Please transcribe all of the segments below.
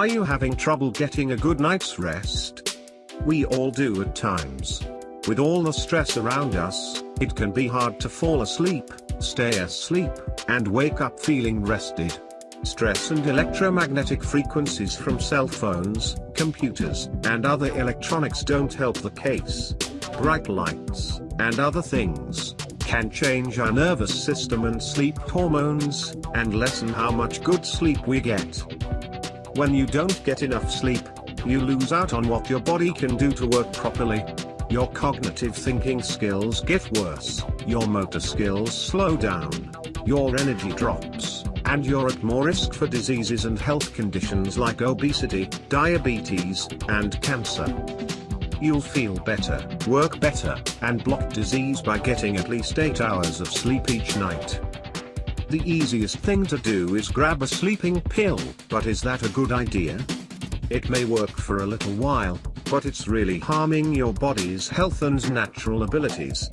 Are you having trouble getting a good night's rest? We all do at times. With all the stress around us, it can be hard to fall asleep, stay asleep, and wake up feeling rested. Stress and electromagnetic frequencies from cell phones, computers, and other electronics don't help the case. Bright lights, and other things, can change our nervous system and sleep hormones, and lessen how much good sleep we get. When you don't get enough sleep, you lose out on what your body can do to work properly. Your cognitive thinking skills get worse, your motor skills slow down, your energy drops, and you're at more risk for diseases and health conditions like obesity, diabetes, and cancer. You'll feel better, work better, and block disease by getting at least 8 hours of sleep each night. The easiest thing to do is grab a sleeping pill, but is that a good idea? It may work for a little while, but it's really harming your body's health and natural abilities.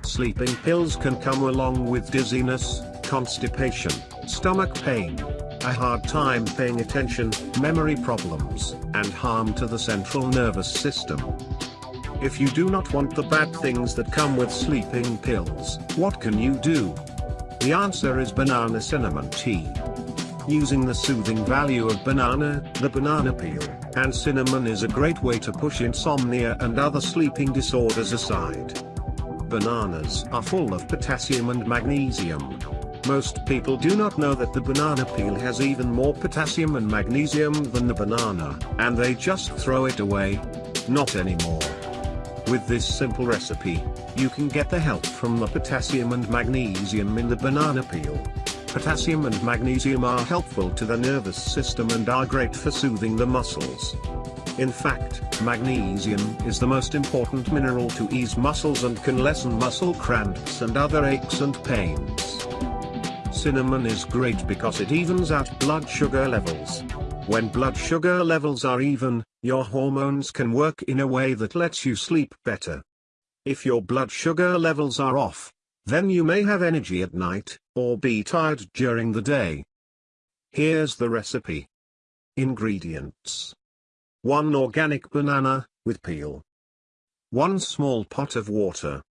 Sleeping pills can come along with dizziness, constipation, stomach pain, a hard time paying attention, memory problems, and harm to the central nervous system. If you do not want the bad things that come with sleeping pills, what can you do? The answer is banana cinnamon tea. Using the soothing value of banana, the banana peel, and cinnamon is a great way to push insomnia and other sleeping disorders aside. Bananas are full of potassium and magnesium. Most people do not know that the banana peel has even more potassium and magnesium than the banana, and they just throw it away. Not anymore. With this simple recipe, you can get the help from the potassium and magnesium in the banana peel. Potassium and magnesium are helpful to the nervous system and are great for soothing the muscles. In fact, magnesium is the most important mineral to ease muscles and can lessen muscle cramps and other aches and pains. Cinnamon is great because it evens out blood sugar levels. When blood sugar levels are even, your hormones can work in a way that lets you sleep better. If your blood sugar levels are off, then you may have energy at night, or be tired during the day. Here's the recipe. Ingredients. 1 organic banana, with peel. 1 small pot of water.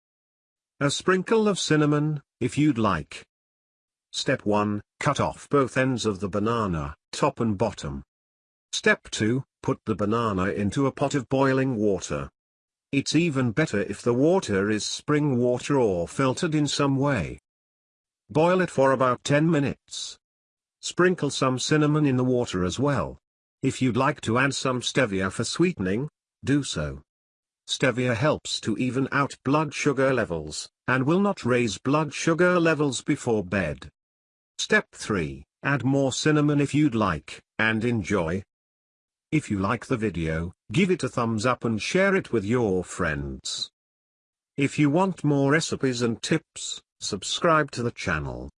A sprinkle of cinnamon, if you'd like. Step 1, cut off both ends of the banana, top and bottom. Step 2, put the banana into a pot of boiling water. It's even better if the water is spring water or filtered in some way. Boil it for about 10 minutes. Sprinkle some cinnamon in the water as well. If you'd like to add some stevia for sweetening, do so. Stevia helps to even out blood sugar levels, and will not raise blood sugar levels before bed. Step 3, add more cinnamon if you'd like, and enjoy. If you like the video, give it a thumbs up and share it with your friends. If you want more recipes and tips, subscribe to the channel.